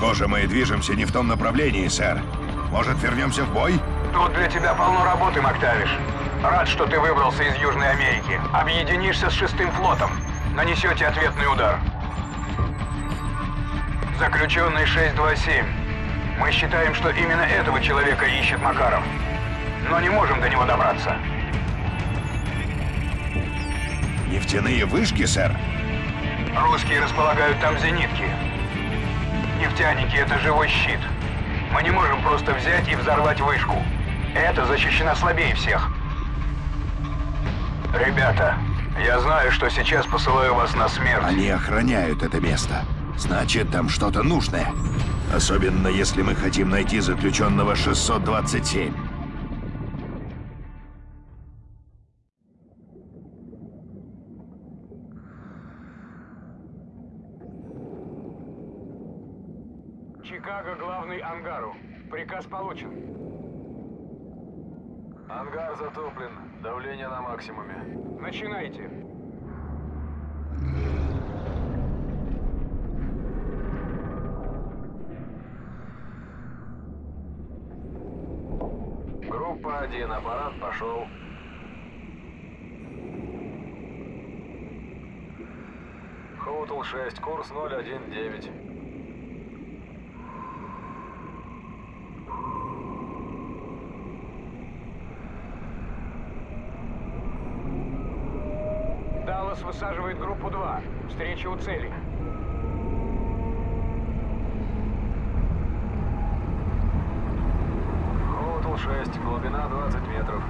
Похоже, мы движемся не в том направлении, сэр. Может, вернемся в бой? Тут для тебя полно работы, Мактавиш. Рад, что ты выбрался из Южной Америки. Объединишься с шестым флотом. Нанесете ответный удар. Заключенный 627. Мы считаем, что именно этого человека ищет Макаров. Но не можем до него добраться. Нефтяные вышки, сэр? Русские располагают там зенитки. Нефтяники — это живой щит. Мы не можем просто взять и взорвать вышку. Это защищено слабее всех. Ребята, я знаю, что сейчас посылаю вас на смерть. Они охраняют это место. Значит, там что-то нужное. Особенно, если мы хотим найти заключенного 627. Чикаго, главный ангару. Приказ получен. Ангар затоплен. Давление на максимуме. Начинайте. Группа 1, аппарат пошел. Хоутл 6, курс 019. Высаживает группу 2. Встреча у цели. Хоутл 6, глубина 20 метров.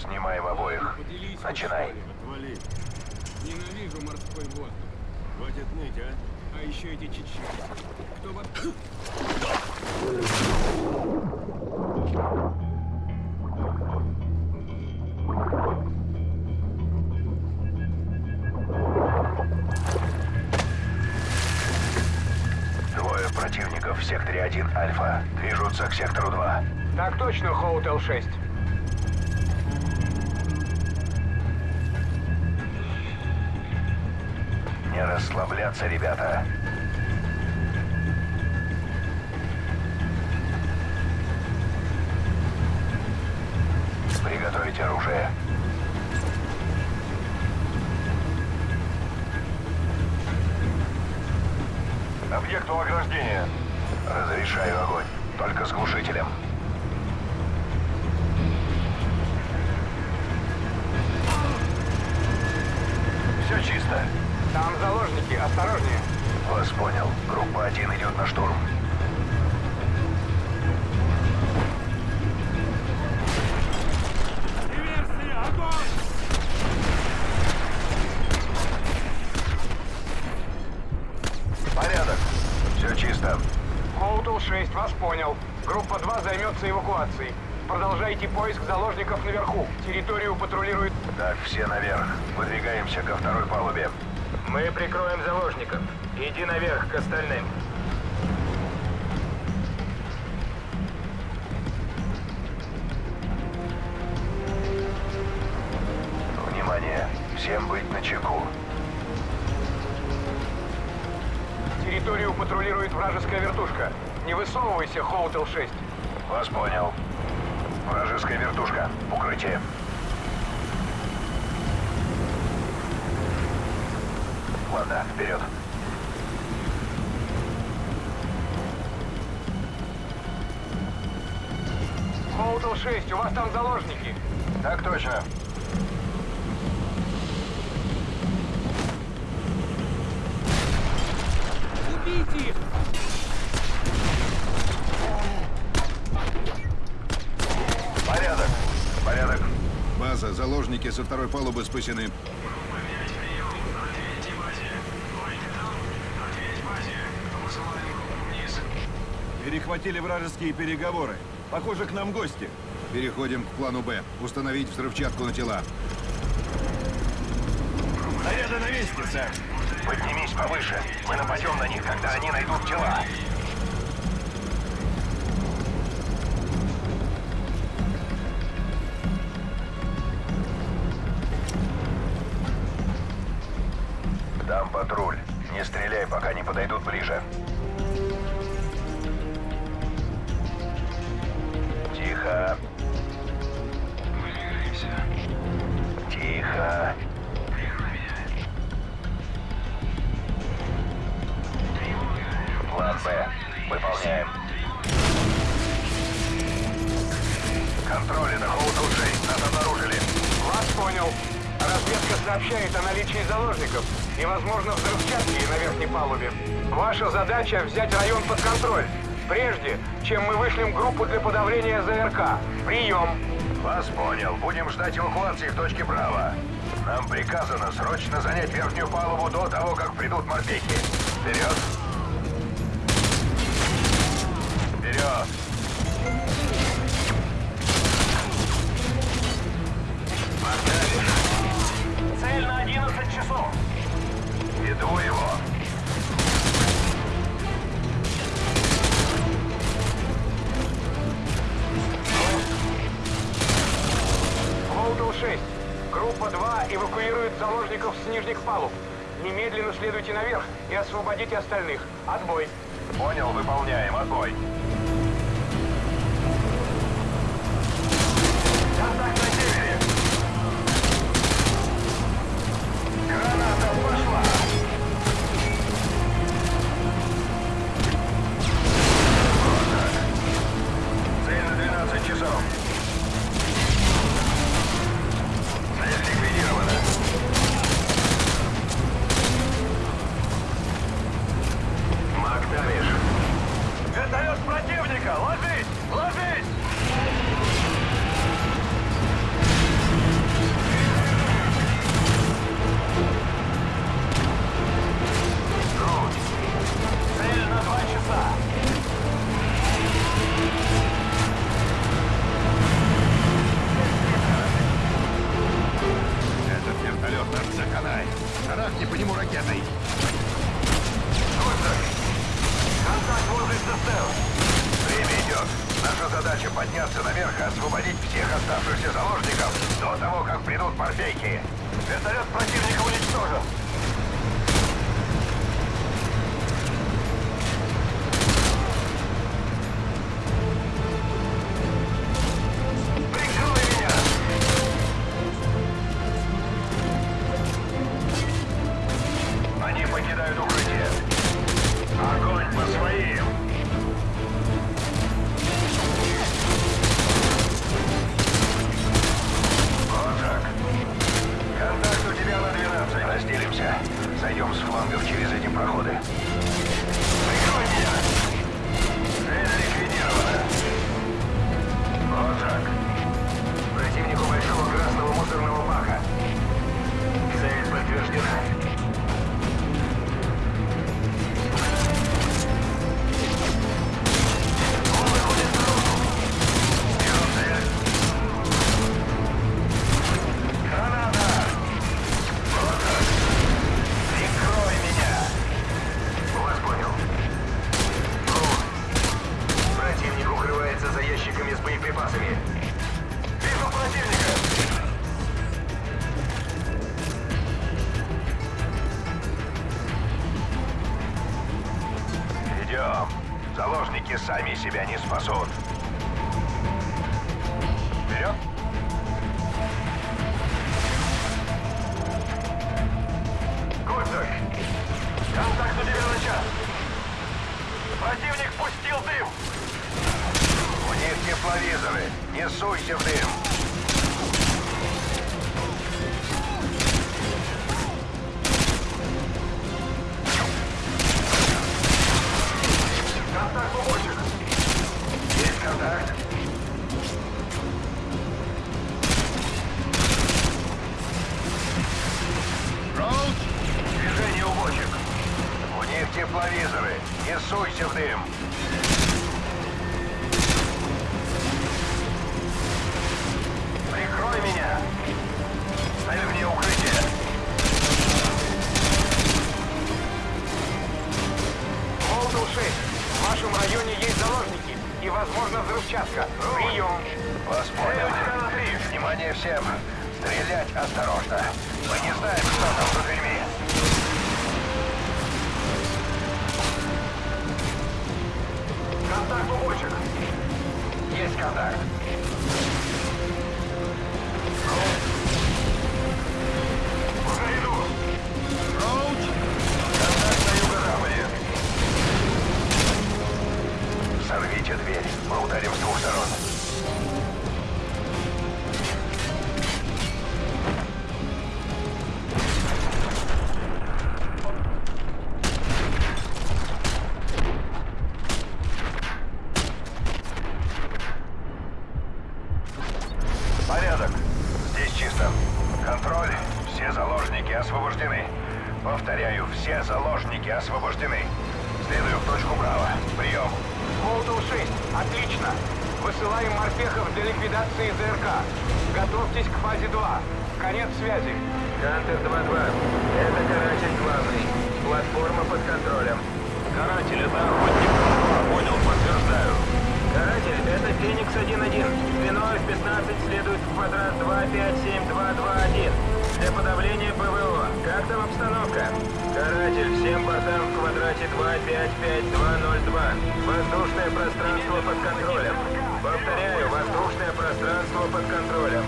Снимаем обоих. Начинай. Отвали. Ненавижу морской воздух. Хватит ныть, а? А еще эти чеченцы. Кто бы... Двое противников в секторе 1 Альфа. Движутся к сектору 2. Так точно, Хоутел 6. Не расслабляться, ребята. Приготовить оружие. Объект у ограждения. Разрешаю огонь. Только с глушителем. Все чисто. Там заложники, осторожнее. Вас понял. Группа 1 идет на штурм. Диверсия! Огонь! Порядок. Все чисто. Хоутел 6, вас понял. Группа 2 займется эвакуацией. Продолжайте поиск заложников наверху. Территорию патрулирует... Так, все наверх. Выдвигаемся ко второй палубе. Мы прикроем заложников. Иди наверх к остальным. Внимание. Всем быть начеку. Территорию патрулирует вражеская вертушка. Не высовывайся, Hotel 6. Вас понял. Вражеская вертушка. Укрытие. Ладно, вперед. Hotel 6, у вас там заложники. Так точно. Убейте их! Порядок. Порядок. База, заложники со второй палубы спасены. Перехватили вражеские переговоры. Похоже, к нам гости. Переходим к плану «Б». Установить взрывчатку на тела. Заряды на месте, сэр. Поднимись повыше. Мы нападем на них, когда они найдут тела. Дам патруль. Не стреляй, пока не подойдут ближе. Выполняем. Контроль, это Хоут-6. Нас обнаружили. Вас понял. Разведка сообщает о наличии заложников и, возможно, взрывчатки на верхней палубе. Ваша задача — взять район под контроль, прежде чем мы вышлем группу для подавления ЗРК. Прием! Вас понял. Будем ждать эвакуации в точке Браво. Нам приказано срочно занять верхнюю палубу до того, как придут морпехи. Вперед! Вперед! Цель на 11 часов. Веду его. Волдл-6. Группа 2 эвакуирует заложников с нижних палуб. Немедленно следуйте наверх и освободите остальных. Отбой. Понял, выполняем. Отбой. Контакт на севере. Граната задача подняться наверх и освободить всех оставшихся заложников до того, как придут морпейки. Вертолет противника уничтожен. Они покидают себя не спасут. Вперед! Кольцак! Контакт у тебя на час! Противник пустил дым! У них тепловизоры! Не суйся в дым! Суйся в дым! Прикрой меня! Ставь мне укрытие! Волдуши! В вашем районе есть заложники и, возможно, взрывчатка. Прием! Вас понял. Внимание всем! Стрелять осторожно! Мы не знаем, что там за дверьми. Есть контакт. Чисто. Контроль. Все заложники освобождены. Повторяю, все заложники освобождены. Следую в точку Браво. Прием. Волтл 6. Отлично. Высылаем морпехов для ликвидации ЗРК. Готовьтесь к фазе 2. Конец связи. Хантер 2-2. Это каратель главный. Платформа под контролем. Каратель, это охотник. Понял, подтверждаю. Феникс 1-1. Звено F-15 следует в квадрат 257221. Для подавления ПВО. Как там обстановка? Каратель, всем бортам в квадрате 255202. Воздушное пространство под контролем. Повторяю, воздушное пространство под контролем.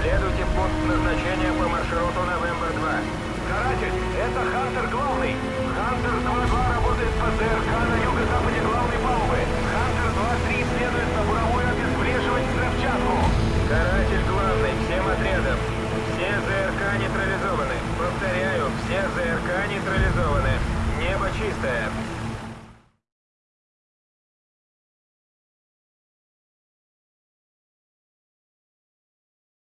Следуйте в пункт назначения по маршруту Новембр-2. Каратель, это Хантер главный. Хантер 2-2 работает по ЗРК на юго-западе главной палубы. Хантер 2-3 следует на буровую обезвреживать взрывчатку. Каратель главный, всем отрядам. Все ЗРК нейтрализованы. Повторяю, все ЗРК нейтрализованы. Небо чистое.